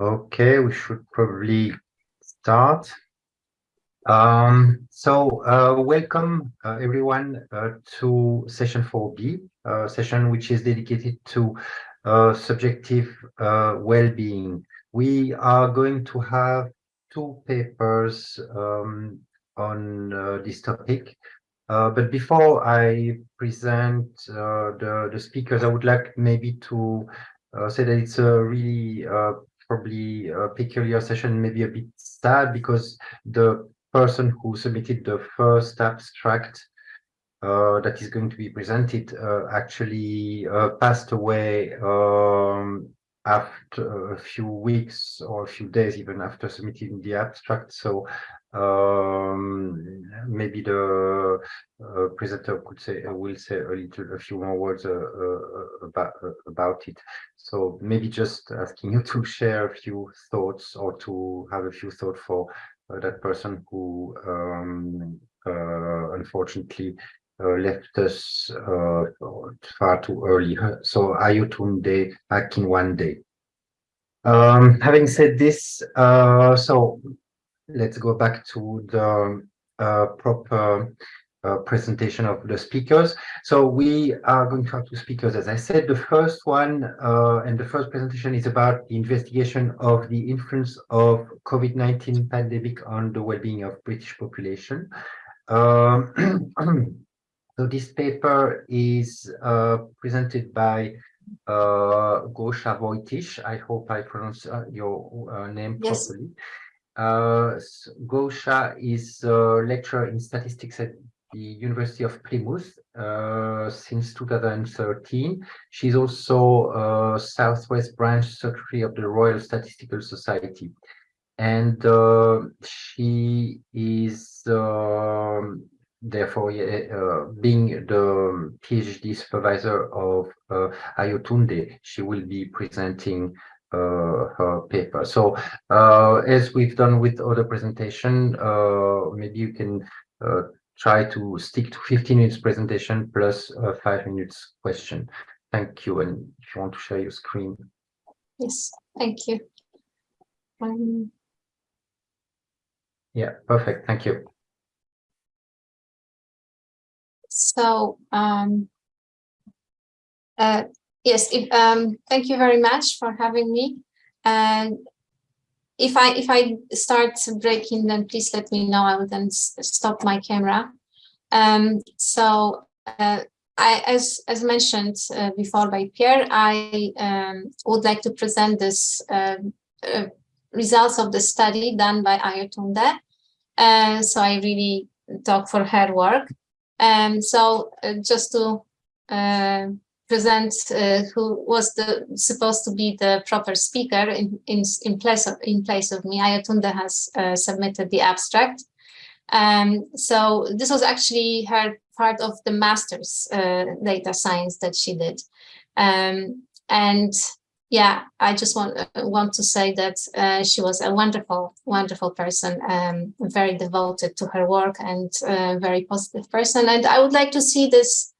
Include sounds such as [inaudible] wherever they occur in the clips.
Okay, we should probably start. Um, so uh, welcome uh, everyone uh, to session 4B, uh, session which is dedicated to uh, subjective uh, well-being. We are going to have two papers um, on this topic. but before I present the, the speakers, I would like maybe to say that it's a really probably a peculiar session, maybe a bit sad because the person who submitted the first abstract uh, that is going to be presented uh, actually uh, passed away um, after a few weeks or a few days even after submitting the abstract. So um, maybe the uh, presenter could say uh, will say a little a few more words uh, uh about uh, about it so maybe just asking you [laughs] to share a few thoughts or to have a few thoughts for uh, that person who um, unfortunately left us far too early so Ayotunde day um, having said this so let's go back to the uh, proper uh, presentation of the speakers. So we are going to have two speakers, as I said. The first one uh, and the first presentation is about the investigation of the influence of COVID-19 pandemic on the well-being of British population. Um, [clears throat] so this paper is uh, presented by uh, Gosha Wojtysz. I hope I pronounce uh, your uh, name yes. properly. Uh, Gosha is a lecturer in statistics at the University of Plymouth uh, since 2013. She's also a Southwest Branch Secretary of the Royal Statistical Society. And uh, she is um, therefore uh, being the PhD supervisor of uh, Ayotunde, she will be presenting uh, her paper. So uh, as we've done with other presentation, uh, maybe you can try to stick to 15 minutes presentation plus five minutes question. Thank you. And if you want to share your screen. Yes, thank you. Um... Yeah, perfect. Thank you. So um, uh, yes, if, um, thank you very much for having me. And if I if I start breaking, then please let me know. I will then stop my camera. Um, so uh, I, as as mentioned uh, before by Pierre, I um, would like to present this uh, uh results of the study done by Ayotunde. Uh, so I really talk for her work. And so uh, just to present uh, who was the supposed to be the proper speaker in in, in place of in place of me. Ayotunde has uh, submitted the abstract. Um, so this was actually her part of the master's uh, data science that she did. Um, and yeah, I just want uh, want to say that uh, she was a wonderful, wonderful person, um, very devoted to her work and uh, very positive person. And I would like to see this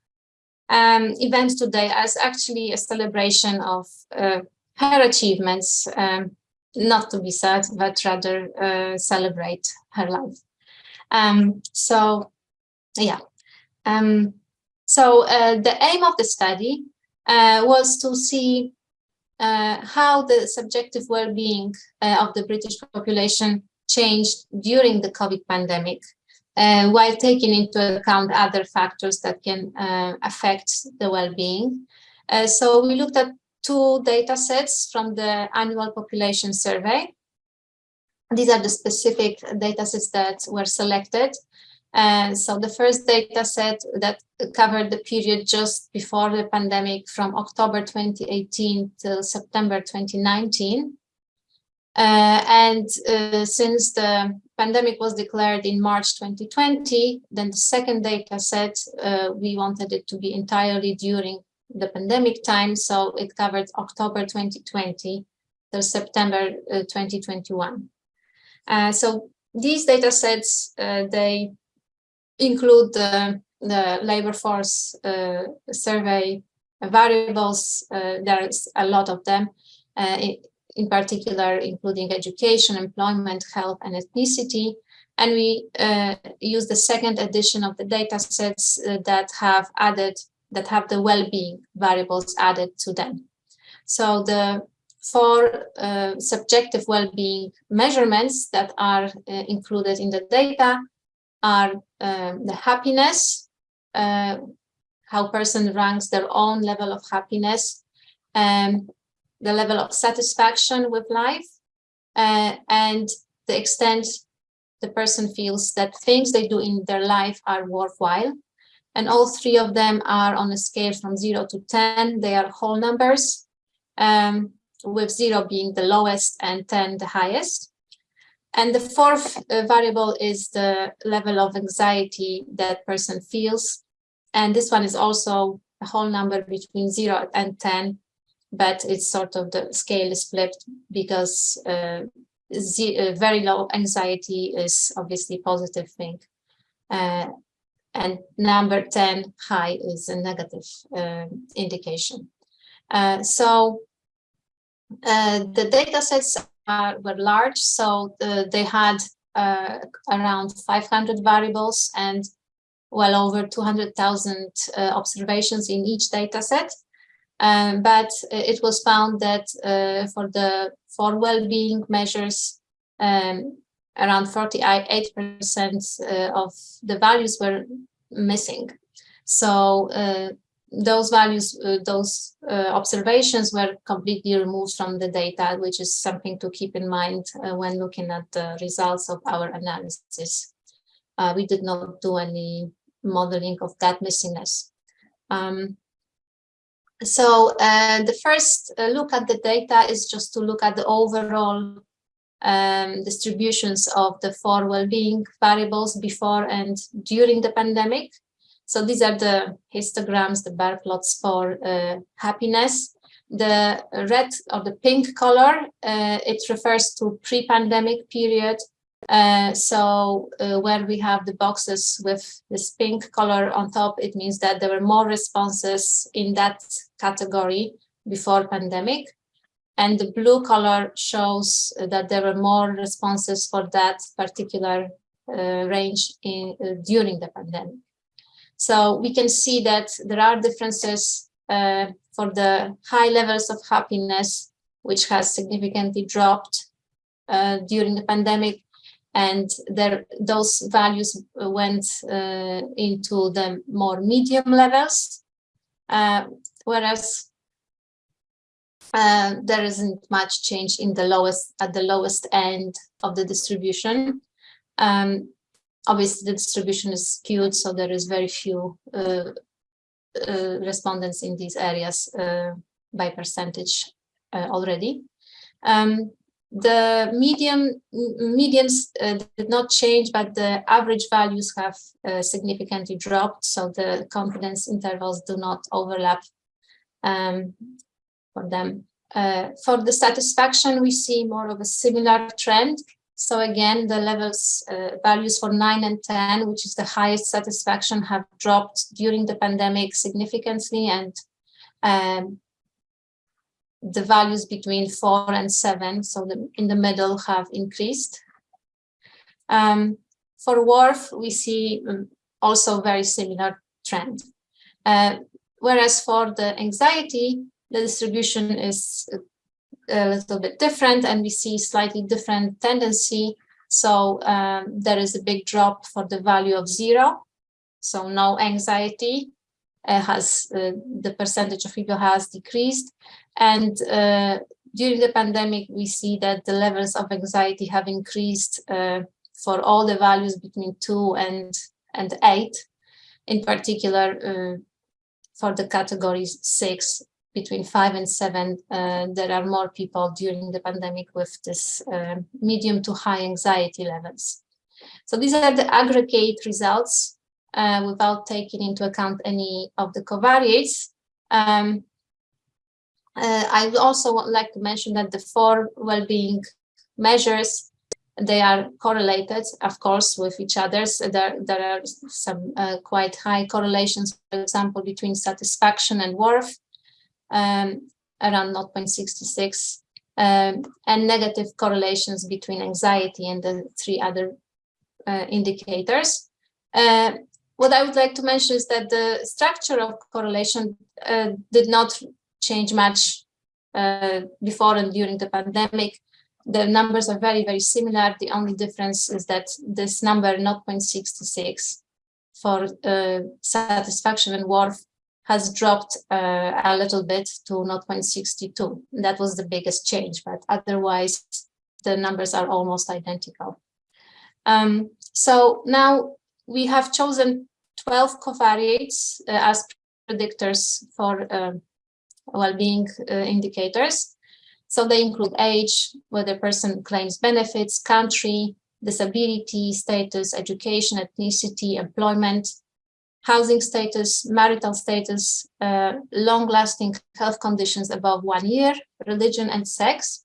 um, event today as actually a celebration of uh, her achievements, um, not to be sad, but rather uh, celebrate her life. Um, so, yeah. Um, so the aim of the study was to see uh, how the subjective well-being uh, of the British population changed during the COVID pandemic uh, while taking into account other factors that can uh, affect the well-being. Uh, so we looked at two data sets from the annual population survey. These are the specific data sets that were selected. And so the first data set that covered the period just before the pandemic from October 2018 till September 2019. Uh, and uh, since the pandemic was declared in March 2020, then the second data set, uh, we wanted it to be entirely during the pandemic time. So it covered October 2020 till September uh, 2021. Uh, so these data sets, uh, they include the, the labor force survey variables. there's a lot of them. It, in particular, including education, employment, health, and ethnicity. And we uh, use the second edition of the data sets uh, that have added, that have the well-being variables added to them. So the four uh, subjective well-being measurements that are uh, included in the data are um, the happiness, uh, how person ranks their own level of happiness, um, the level of satisfaction with life, uh, and the extent the person feels that things they do in their life are worthwhile. And all three of them are on a scale from zero to 10. They are whole numbers, um, with zero being the lowest and 10 the highest. And the fourth uh, variable is the level of anxiety that person feels. And this one is also a whole number between zero and 10, but it's sort of the scale is flipped because uh, uh, very low anxiety is obviously positive thing. Uh, and number 10 high is a negative uh, indication. Uh, so uh, the data sets are, were large, so the, they had uh, around 500 variables and well over 200,000 observations in each data set. Um, but it was found that uh, for the for well-being measures, um, around 48% uh, of the values were missing. So uh, those values, uh, those uh, observations were completely removed from the data, which is something to keep in mind uh, when looking at the results of our analysis. we did not do any modeling of that missingness. Um, so uh, the first uh, look at the data is just to look at the overall um, distributions of the four well-being variables before and during the pandemic. So these are the histograms, the bar plots for uh, happiness. The red or the pink color, uh, it refers to pre-pandemic period uh, so uh, where we have the boxes with this pink color on top, it means that there were more responses in that category before pandemic. And the blue color shows that there were more responses for that particular uh, range in, uh, during the pandemic. So we can see that there are differences uh, for the high levels of happiness, which has significantly dropped during the pandemic. And there those values went uh, into the more medium levels. Uh, whereas uh, there isn't much change in the lowest at the lowest end of the distribution. Um, obviously the distribution is skewed so there is very few uh, uh, respondents in these areas uh, by percentage already um, the median medians uh, did not change, but the average values have uh, significantly dropped. So the confidence intervals do not overlap um, for them. Uh, for the satisfaction, we see more of a similar trend. So again, the levels uh, values for 9 and 10, which is the highest satisfaction, have dropped during the pandemic significantly and um, the values between four and seven, so the, in the middle have increased. Um, for WRF, we see um, also very similar trend. Uh, whereas for the anxiety, the distribution is a little bit different and we see slightly different tendency. So um, there is a big drop for the value of zero. So no anxiety uh, has uh, the percentage of people has decreased and uh, during the pandemic, we see that the levels of anxiety have increased uh, for all the values between two and, and eight. In particular, uh, for the categories six, between five and seven, uh, there are more people during the pandemic with this uh, medium to high anxiety levels. So these are the aggregate results uh, without taking into account any of the covariates. Um, uh, I would also like to mention that the four well-being measures, they are correlated, of course, with each other. So there, there are some uh, quite high correlations, for example, between satisfaction and worth, um, around 0.66. um, and negative correlations between anxiety and the three other uh, indicators. Uh, what I would like to mention is that the structure of correlation uh, did not change much uh, before and during the pandemic. The numbers are very, very similar. The only difference is that this number 0.66 for uh, satisfaction and worth has dropped uh, a little bit to 0.62. That was the biggest change, but otherwise the numbers are almost identical. Um, so now we have chosen 12 covariates uh, as predictors for uh, well-being indicators. So they include age, whether person claims benefits, country, disability, status, education, ethnicity, employment, housing status, marital status, uh, long-lasting health conditions above one year, religion and sex.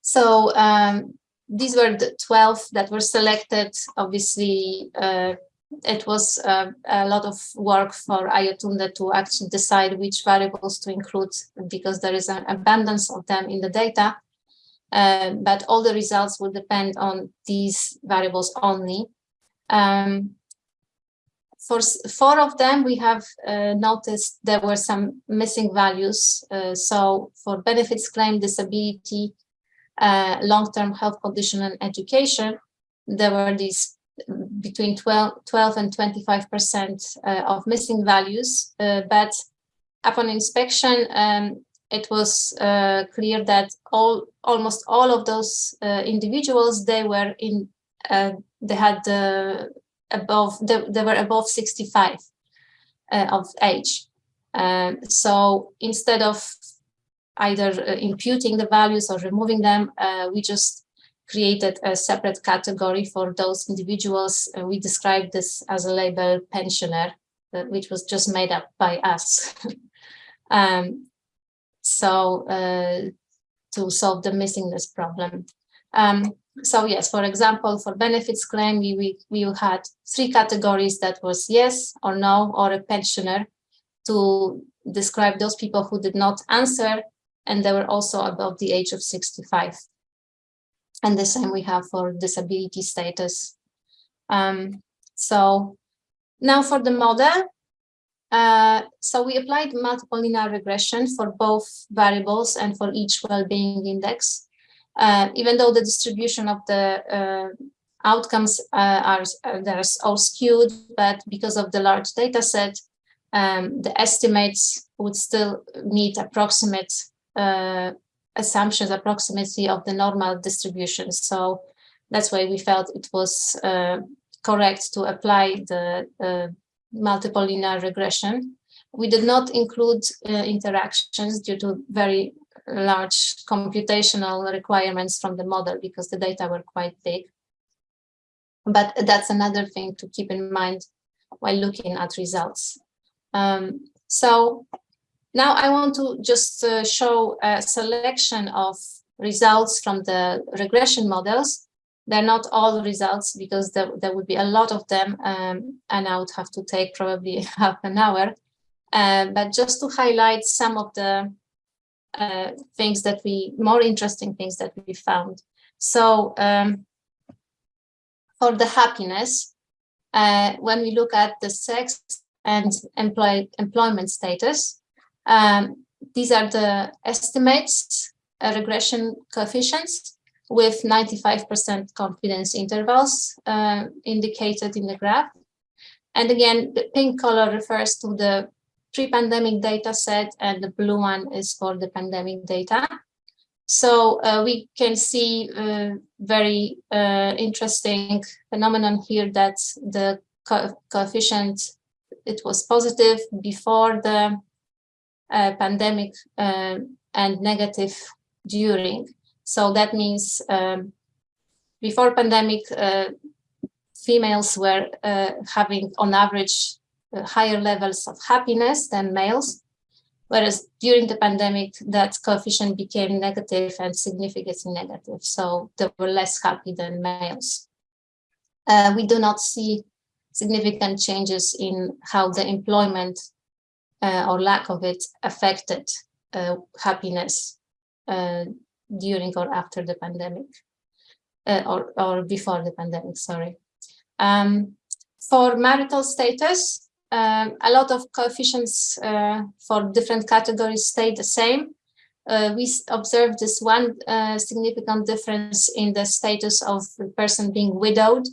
So um, these were the 12 that were selected. Obviously, uh, it was uh, a lot of work for Ayotunde to actually decide which variables to include because there is an abundance of them in the data. Uh, but all the results will depend on these variables only. Um, for four of them, we have uh, noticed there were some missing values. Uh, so for benefits claim, disability, uh, long-term health condition and education, there were these between 12, 12 and 25% uh, of missing values. Uh, but upon inspection, um, it was uh, clear that all almost all of those individuals they were in they had uh, above they, they, were above 65 of age. Um, so instead of either imputing the values or removing them, we just created a separate category for those individuals. Uh, we described this as a label pensioner, uh, which was just made up by us. [laughs] um, so uh, to solve the missingness problem. Um, so yes, for example, for benefits claim, we, we, we had three categories that was yes or no or a pensioner to describe those people who did not answer and they were also above the age of 65 and the same we have for disability status. Um, so now for the model, uh, so we applied multiple linear regression for both variables and for each well-being index. Uh, even though the distribution of the uh, outcomes uh, are uh, there's all skewed, but because of the large data set, um, the estimates would still meet approximate uh, assumptions approximately of the normal distribution. So that's why we felt it was correct to apply the multiple linear regression. We did not include uh, interactions due to very large computational requirements from the model because the data were quite big. But that's another thing to keep in mind while looking at results. Um, so now I want to just uh, show a selection of results from the regression models. They're not all results because there, there would be a lot of them um, and I would have to take probably [laughs] half an hour. Uh, but just to highlight some of the uh, things that we, more interesting things that we found. So um, for the happiness, uh, when we look at the sex and employ, employment status, um, these are the estimates, uh, regression coefficients with 95% confidence intervals uh, indicated in the graph. And again, the pink color refers to the pre-pandemic data set and the blue one is for the pandemic data. So uh, we can see uh, very uh, interesting phenomenon here that the co coefficient, it was positive before the uh, pandemic um, and negative during. So that means um, before pandemic, uh, females were uh, having on average uh, higher levels of happiness than males, whereas during the pandemic, that coefficient became negative and significantly negative. So they were less happy than males. Uh, we do not see significant changes in how the employment uh, or lack of it affected uh, happiness uh, during or after the pandemic, uh, or, or before the pandemic, sorry. Um, for marital status, um, a lot of coefficients uh, for different categories stay the same. Uh, we observed this one uh, significant difference in the status of the person being widowed.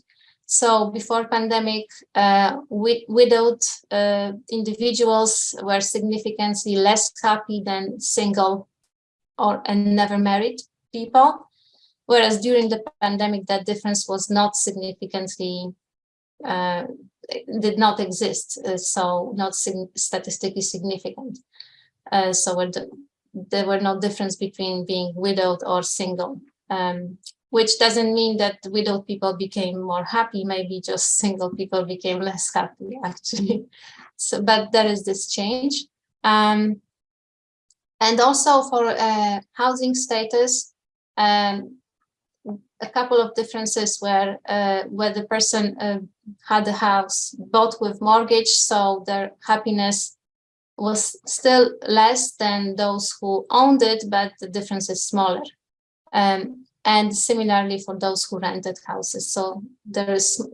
So before pandemic, uh, widowed uh, individuals were significantly less happy than single or and never married people. Whereas during the pandemic, that difference was not significantly, uh, did not exist. Uh, so not sig statistically significant. Uh, so the, there were no difference between being widowed or single, um, which doesn't mean that widowed people became more happy. Maybe just [laughs] single people became less happy, actually. [laughs] So, but there is this change. Um, and also for uh, housing status, um, a couple of differences where uh, where the person uh, had a house bought with mortgage, so their happiness was still less than those who owned it, but the difference is smaller. Um, and similarly for those who rented houses. So there is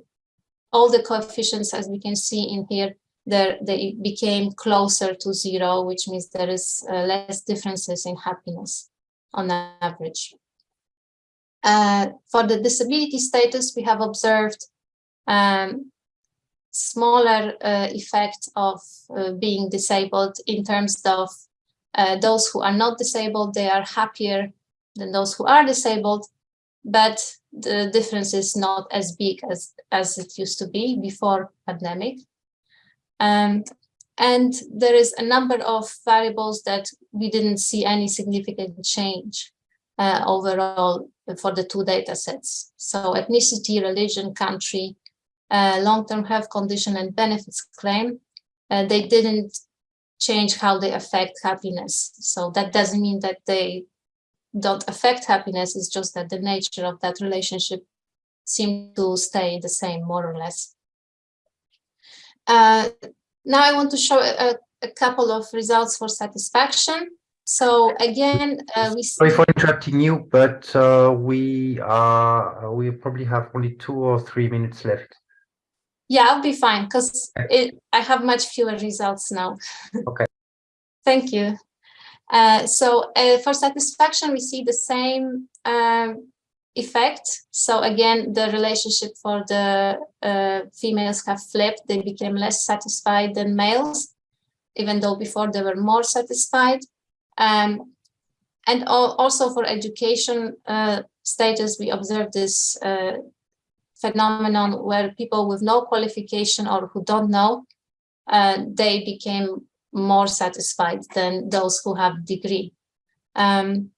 all the coefficients, as we can see in here, there they became closer to zero, which means there is uh, less differences in happiness on average. Uh, for the disability status, we have observed um, smaller uh, effect of uh, being disabled in terms of uh, those who are not disabled, they are happier than those who are disabled, but the difference is not as big as, as it used to be before pandemic. Um, and there is a number of variables that we didn't see any significant change uh, overall for the two data sets. So ethnicity, religion, country, uh, long-term health condition and benefits claim, uh, they didn't change how they affect happiness. So that doesn't mean that they don't affect happiness, it's just that the nature of that relationship seemed to stay the same, more or less. Uh, now I want to show a, a, couple of results for satisfaction. So again, uh, we sorry for interrupting you, but uh, we uh, we probably have only two or three minutes left. Yeah, I'll be fine because I have much fewer results now. [laughs] Okay. Thank you. Uh, so uh, for satisfaction, we see the same um, effect. So again, the relationship for the uh, females have flipped. They became less satisfied than males, even though before they were more satisfied. Um, and also for education uh, status, we observe this uh, phenomenon where people with no qualification or who don't know, uh, they became more satisfied than those who have degree. Um,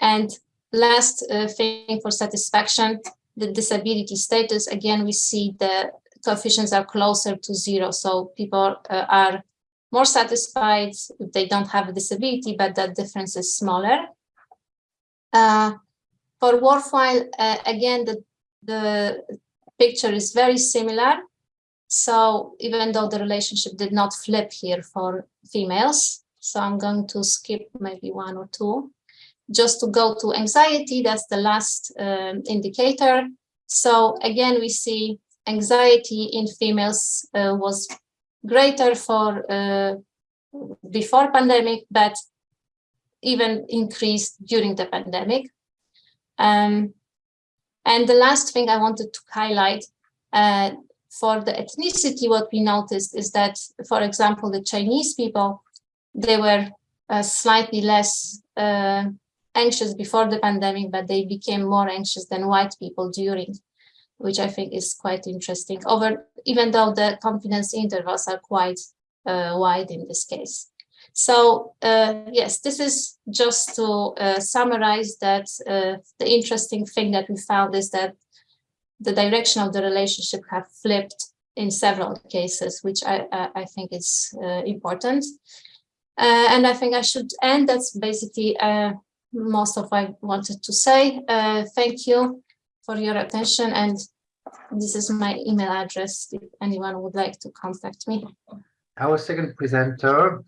and last uh, thing for satisfaction, the disability status, again, we see the coefficients are closer to zero. So people uh, are more satisfied if they don't have a disability, but that difference is smaller. Uh, for worthwhile, uh, again, the, the picture is very similar. So even though the relationship did not flip here for females, so I'm going to skip maybe one or two, just to go to anxiety, that's the last um, indicator. So again, we see anxiety in females uh, was greater for uh, before pandemic, but even increased during the pandemic. Um, and the last thing I wanted to highlight uh, for the ethnicity, what we noticed is that, for example, the Chinese people, they were uh, slightly less uh, anxious before the pandemic, but they became more anxious than white people during, which I think is quite interesting, over even though the confidence intervals are quite uh, wide in this case. So uh, yes, this is just to uh, summarize that uh, the interesting thing that we found is that the direction of the relationship have flipped in several cases, which I, I think is uh, important. Uh, and I think I should end. That's basically uh, most of what I wanted to say. thank you for your attention. And this is my email address if anyone would like to contact me. Our second presenter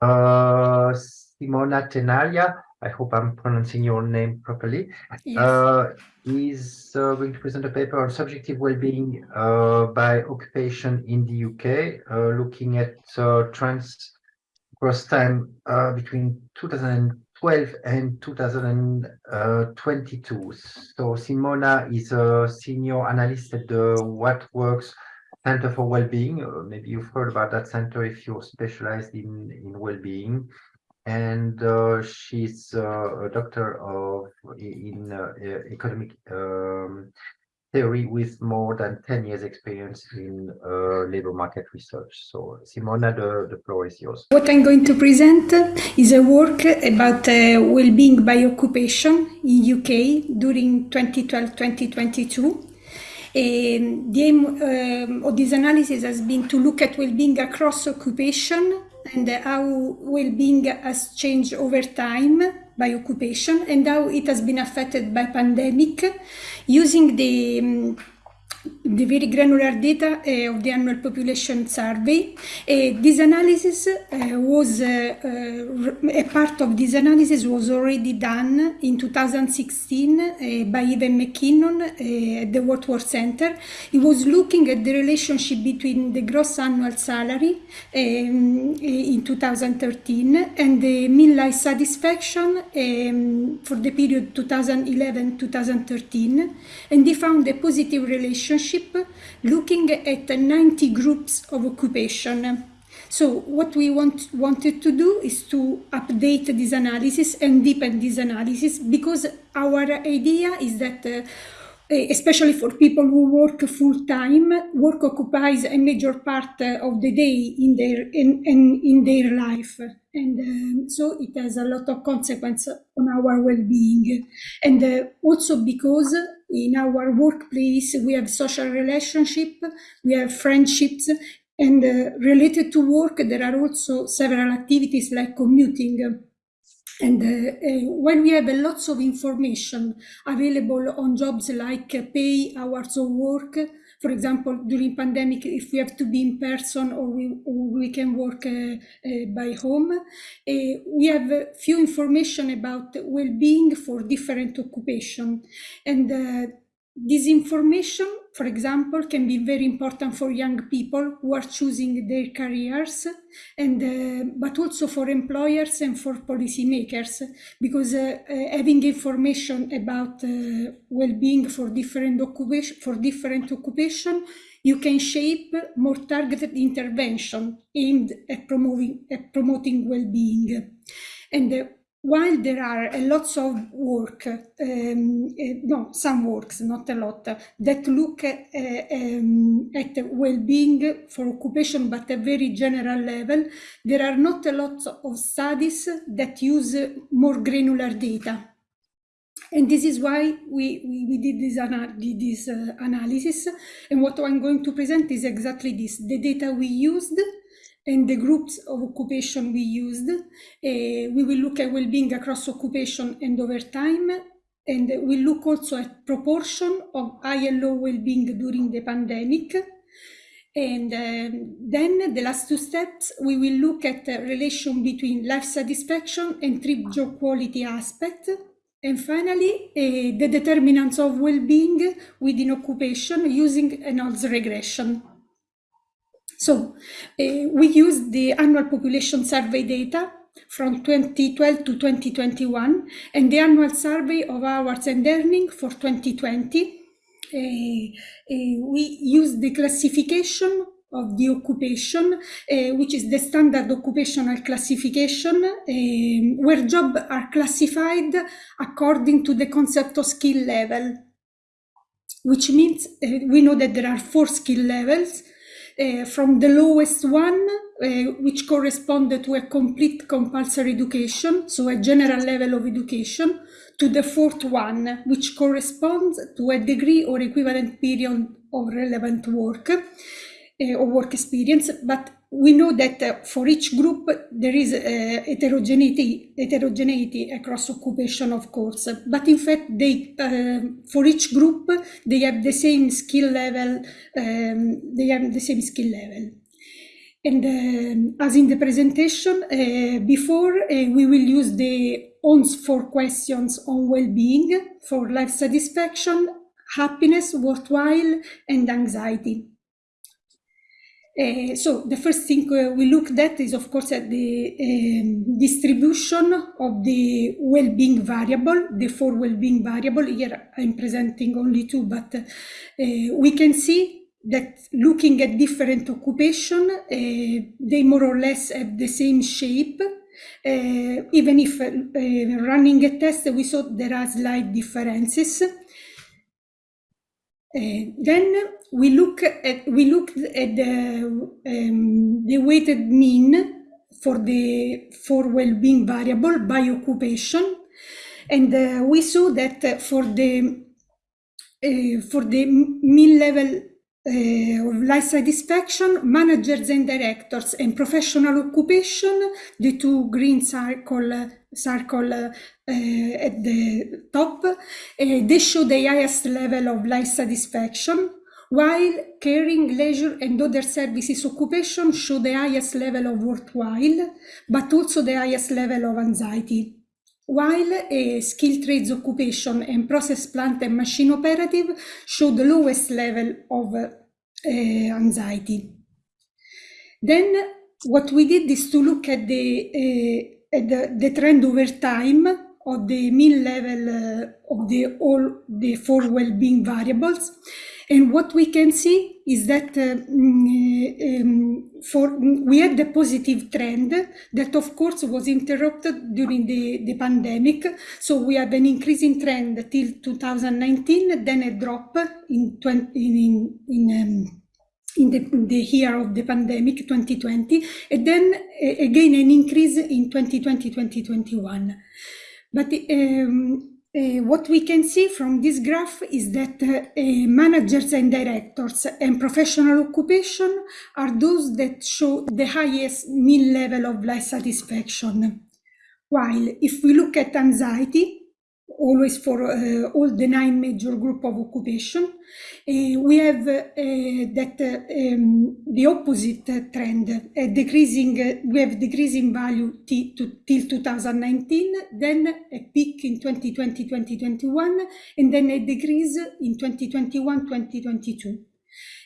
uh, Simona Tenaglia. I hope I'm pronouncing your name properly. Yes. Uh, is uh, going to present a paper on subjective well-being uh, by occupation in the UK, uh, looking at uh, trends across time uh, between 2012 and 2022. So Simona is a senior analyst at the What Works Center for Wellbeing. Uh, maybe you've heard about that center if you're specialized in, in well-being and uh, she's uh, a doctor of in uh, economic um, theory with more than 10 years experience in uh, labor market research. So Simona, the, the floor is yours. What I'm going to present is a work about uh, well-being by occupation in UK during 2012-2022. Um, the aim um, of this analysis has been to look at well-being across occupation and how well-being has changed over time by occupation and how it has been affected by pandemic. Using the the very granular data uh, of the annual population survey. Uh, this analysis uh, was, a part of this analysis was already done in 2016 by Evan McKinnon at the What Works Center. He was looking at the relationship between the gross annual salary um, in 2013 and the mean life satisfaction um, for the period 2011-2013 and he found a positive relationship relationship looking at 90 groups of occupation. So what we want, wanted to do is to update this analysis and deepen this analysis because our idea is that uh, especially for people who work full time, work occupies a major part of the day in their in, in, in their life, and um, so it has a lot of consequence on our well-being, and uh, also because in our workplace we have social relationship, we have friendships, and uh, related to work there are also several activities like commuting and uh, uh, when we have lots of information available on jobs like uh, pay, hours of work, for example, during pandemic, if we have to be in person or we, or we can work uh, uh, by home, uh, we have few information about well-being for different occupation. And this information, for example, can be very important for young people who are choosing their careers, and uh, but also for employers and for policymakers, because uh, uh, having information about uh, well-being for different occupation for different occupation, you can shape more targeted intervention aimed at promoting at promoting well-being, and uh, while there are a lots of work, um, no, some works, not a lot, that look uh, um, at well-being for occupation, but a very general level, there are not a lot of studies that use more granular data. And this is why we, we, we did this, ana this uh, analysis. And what I'm going to present is exactly this, the data we used and the groups of occupation we used. Uh, we will look at well-being across occupation and over time, and we'll look also at proportion of high and low well-being during the pandemic. And um, then the last two steps, we will look at the relation between life satisfaction and trip job quality aspect. And finally, uh, the determinants of well-being within occupation using an odds regression. So uh, we used the annual population survey data from 2012 to 2021 and the annual survey of hours and earning for 2020. Uh, uh, we used the classification of the occupation, uh, which is the standard occupational classification, uh, where jobs are classified according to the concept of skill level, which means uh, we know that there are four skill levels, uh, from the lowest one, uh, which corresponded to a complete compulsory education, so a general level of education, to the fourth one, which corresponds to a degree or equivalent period of relevant work uh, or work experience, but we know that uh, for each group there is uh, heterogeneity, heterogeneity across occupation, of course. But in fact, they uh, for each group they have the same skill level. Um, they have the same skill level. And um, as in the presentation uh, before, uh, we will use the ONS four questions on well-being for life satisfaction, happiness, worthwhile, and anxiety. Uh, so the first thing uh, we looked at is, of course, at the um, distribution of the well-being variable, the four well-being variable. Here I'm presenting only two, but uh, we can see that looking at different occupation, uh, they more or less have the same shape. Even if running a test, we saw there are slight differences. Then we look at we looked at the um, the weighted mean for the for well-being variable by occupation, and uh, we saw that for the uh, for the mean level life satisfaction, managers and directors, and professional occupation, the two green circle, circle uh, at the top, uh, they show the highest level of life satisfaction, while caring, leisure, and other services occupation show the highest level of worthwhile, but also the highest level of anxiety. While a skill trades occupation and process plant and machine operative show the lowest level of anxiety. Then what we did is to look at the, uh, at the, the, trend over time of the mean level uh, of the all the four well-being variables and what we can see is that uh, mm, um, for we had the positive trend that of course was interrupted during the, the pandemic. So we have an increasing trend till 2019, then a drop in 20, in, in um, in the, the, year of the pandemic 2020 and then uh, again an increase in 2020 2021 but um, uh, what we can see from this graph is that uh, uh, managers and directors and professional occupation are those that show the highest mean level of life satisfaction. While if we look at anxiety, always for uh, all the nine major group of occupation. Uh, we have uh, that um, the opposite trend, decreasing, we have decreasing value to, till 2019, then a peak in 2020, 2021, and then a decrease in 2021, 2022.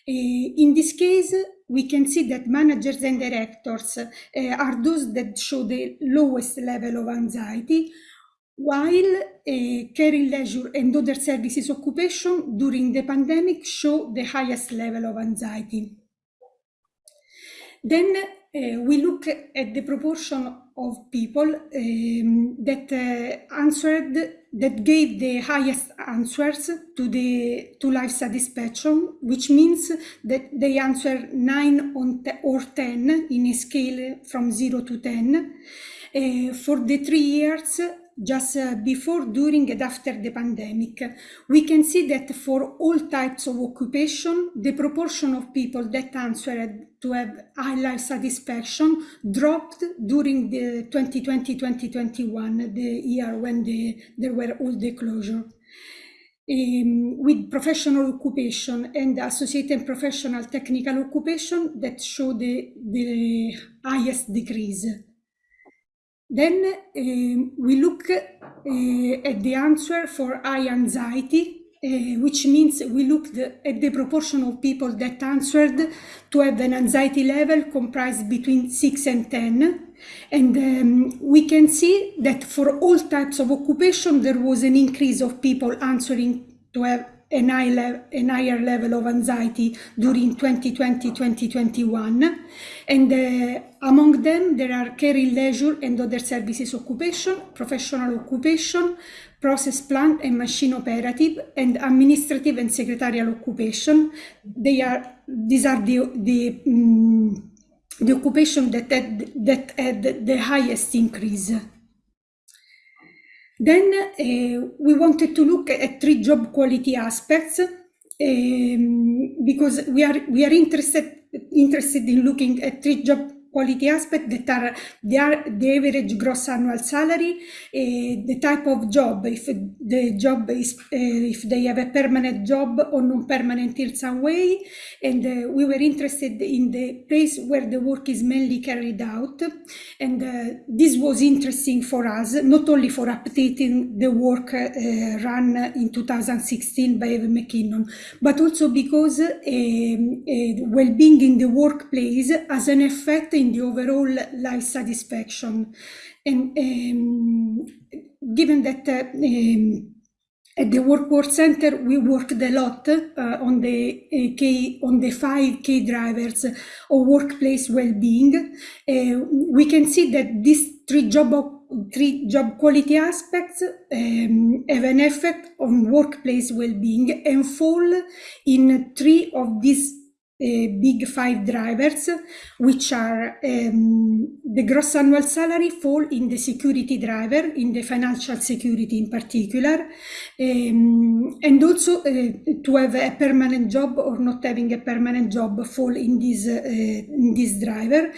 in this case, we can see that managers and directors uh, are those that show the lowest level of anxiety, while uh, caring leisure and other services occupation during the pandemic show the highest level of anxiety. Then uh, we look at the proportion of people um, that uh, answered, that gave the highest answers to the to life satisfaction, which means that they answer 9 on or 10 in a scale from 0 to 10. Uh, for the three years, just uh, before, during and after the pandemic. We can see that for all types of occupation, the proportion of people that answered to have high life satisfaction dropped during the 2020-2021, the year when the, there were all the closure. Um, with professional occupation and associated professional technical occupation that show the, the highest decrease. Then uh, we look uh, at the answer for high anxiety, uh, which means we looked at the proportion of people that answered to have an anxiety level comprised between 6 and 10. And um, we can see that for all types of occupation, there was an increase of people answering to have an, high an higher level of anxiety during 2020-2021. And uh, among them, there are care caring leisure and other services occupation, professional occupation, process plant and machine operative, and administrative and secretarial occupation. They are, these are the, the, um, the occupation that had, that had the highest increase. Then uh, we wanted to look at three job quality aspects um, because we are we are interested interested in looking at three job quality aspect that are the, average gross annual salary, uh, the type of job, if the job is, uh, if they have a permanent job or non-permanent in some way. And uh, we were interested in the place where the work is mainly carried out. And uh, this was interesting for us, not only for updating the work uh, run in 2016 by Evan McKinnon, but also because um, well-being in the workplace has an effect in the overall life satisfaction. And um, given that uh, um, at the What Works Centre, we worked a lot uh, on the uh, K, on the five key drivers of workplace well-being. Uh, we can see that these three job three job quality aspects um, have an effect on workplace well-being and fall in three of these big five drivers, which are um, the gross annual salary fall in the security driver, in the financial security in particular, um, and also uh, to have a permanent job or not having a permanent job fall in this, uh, in this driver.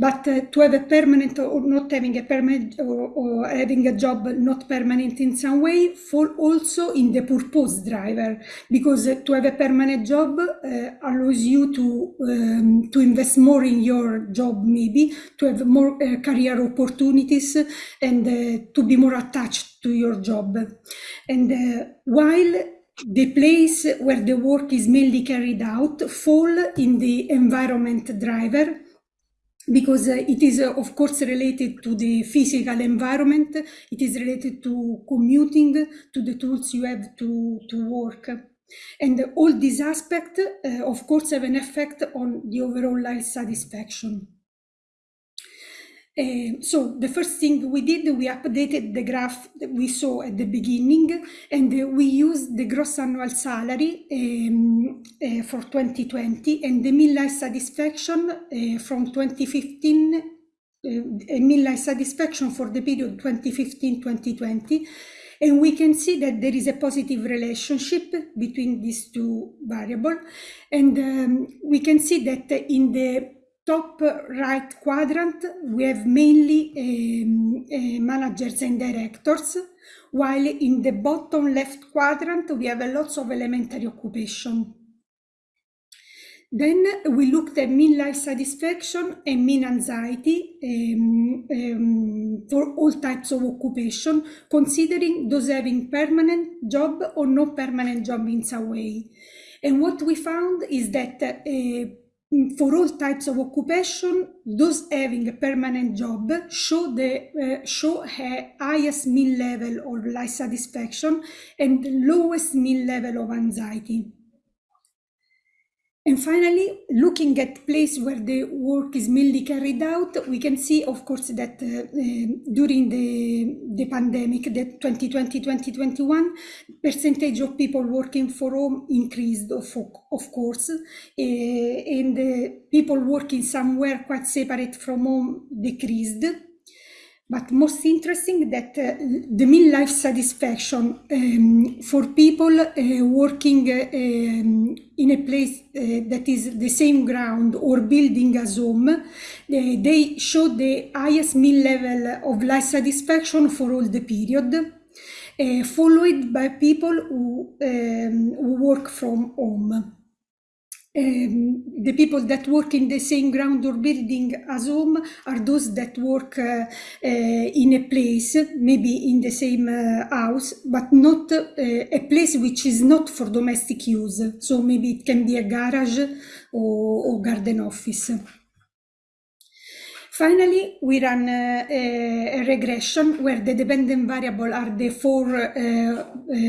But uh, to have a permanent or not having a permanent or, or, having a job not permanent in some way fall also in the purpose driver. Because uh, to have a permanent job uh, allows you to um, to invest more in your job maybe to have more uh, career opportunities and uh, to be more attached to your job. And uh, while the place where the work is mainly carried out fall in the environment driver because uh, it is uh, of course related to the physical environment. It is related to commuting to the tools you have to to work. And all these aspects uh, of course have an effect on the overall life satisfaction uh, so the first thing we did, we updated the graph that we saw at the beginning, and uh, we used the gross annual salary um, uh, for 2020 and the mean life satisfaction uh, from 2015, uh, mean life satisfaction for the period 2015-2020. And we can see that there is a positive relationship between these two variables. And um, we can see that in the top right quadrant, we have mainly um, uh, managers and directors, while in the bottom left quadrant, we have lots of elementary occupation. Then we looked at mean life satisfaction and mean anxiety um, um, for all types of occupation, considering those having permanent job or no permanent job in some way. And what we found is that uh, for all types of occupation, those having a permanent job show the uh, show a highest mean level of life satisfaction and lowest mean level of anxiety. And finally, looking at place where the work is mainly carried out, we can see, of course, that uh, uh, during the, the pandemic, the 2020-2021, percentage of people working for home increased, of, of course, uh, and uh, people working somewhere quite separate from home decreased. But most interesting that uh, the mean life satisfaction um, for people uh, working uh, um, in a place uh, that is the same ground or building as home, they show the highest mean level of life satisfaction for all the period, uh, followed by people who, um, who work from home um, the people that work in the same ground or building as home are those that work uh, uh, in a place, maybe in the same uh, house, but not uh, a place which is not for domestic use. So maybe it can be a garage or, or garden office. Finally, we run uh, a, regression where the dependent variable are the four uh, uh,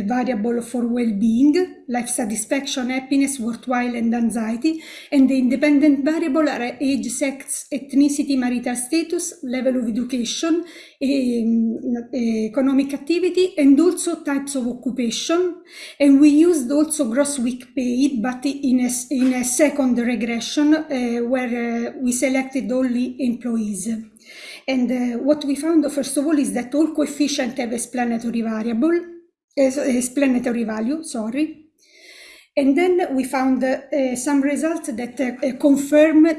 variable for well-being, life satisfaction, happiness, worthwhile, and anxiety. And the independent variable are age, sex, ethnicity, marital status, level of education, um, economic activity, and also types of occupation. And we used also gross week pay, but in a, in a second regression uh, where uh, we selected only employees employees. And uh, what we found, first of all, is that all coefficients have explanatory variable, explanatory value, sorry. And then we found uh, some results that uh, confirm uh,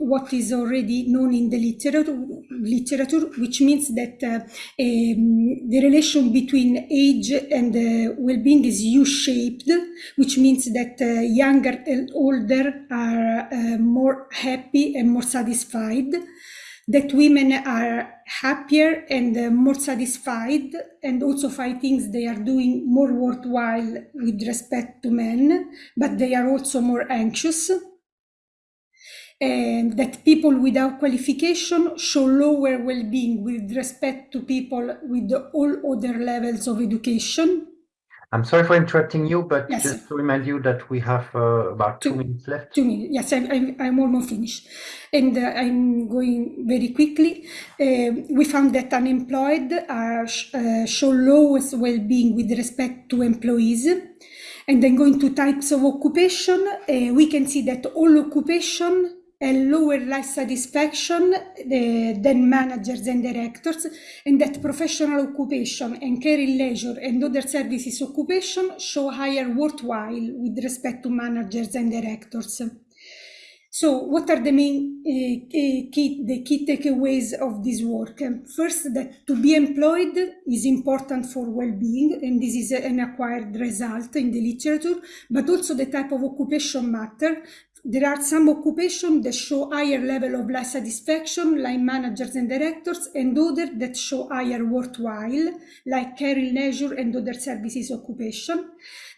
what is already known in the literature, literature which means that uh, um, the relation between age and uh, well-being is U-shaped, which means that uh, younger and older are more happy and more satisfied that women are happier and uh, more satisfied and also find things they are doing more worthwhile with respect to men, but they are also more anxious. And that people without qualification show lower well-being with respect to people with all other levels of education. I'm sorry for interrupting you, but Yes. just to remind you that we have uh, about two Two- minutes left. Two minutes. Yes, I'm, I'm, I'm almost finished. And uh, I'm going very quickly. Um we found that unemployed are, uh, show lowest well-being with respect to employees. And then going to types of occupation, uh, we can see that all occupation and lower life satisfaction uh, than managers and directors, and that professional occupation and caring leisure and other services occupation show higher worthwhile with respect to managers and directors. So, what are the main uh, key the key takeaways of this work? First, that to be employed is important for well-being, and this is an acquired result in the literature. But also, the type of occupation matter. There are some occupations that show higher level of life satisfaction, like managers and directors, and others that show higher worthwhile, like caring leisure and other services occupation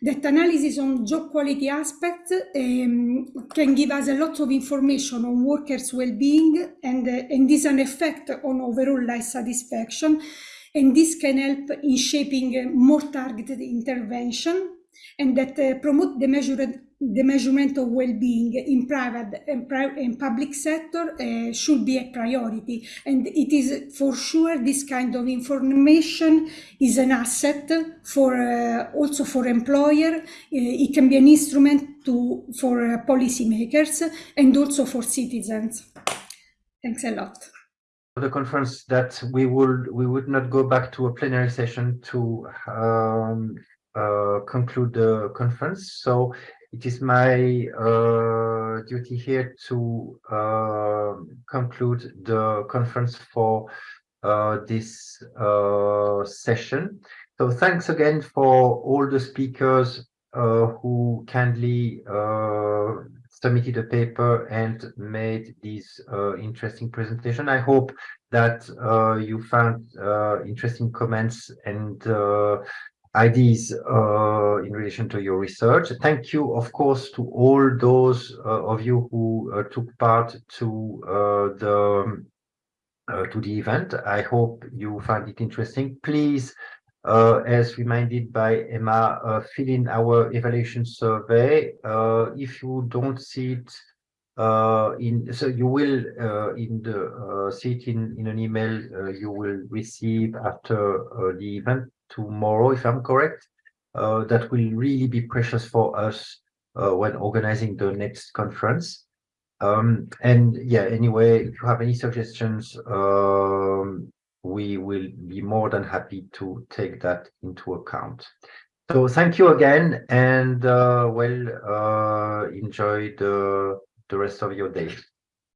that analysis on job quality aspects um, can give us a lot of information on workers' well-being and, uh, and this an effect on overall life satisfaction. And this can help in shaping more targeted intervention and that uh, promote the measured the measurement of well-being in private and, pri- public sector uh, should be a priority. And it is for sure this kind of information is an asset for uh, also for employer. Uh, it can be an instrument to for policymakers and also for citizens. Thanks a lot. The conference that we would we would not go back to a plenary session to um, uh, conclude the conference. So it is my uh, duty here to uh, conclude the conference for uh, this uh, session. So thanks again for all the speakers uh, who kindly uh, submitted a paper and made this interesting presentation. I hope that you found interesting comments and ideas uh, in relation to your research. Thank you, of course, to all those uh, of you who uh, took part to uh, the uh, to the event. I hope you find it interesting. Please uh, as reminded by Emma, uh, fill in our evaluation survey. Uh, if you don't see it uh, in, so you will in the see it in in an email you will receive after the event tomorrow, if I'm correct. Uh, that will really be precious for us uh, when organizing the next conference. Um, and yeah, anyway, if you have any suggestions, um, we will be more than happy to take that into account. So thank you again and uh, well, uh, enjoy the, the rest of your day.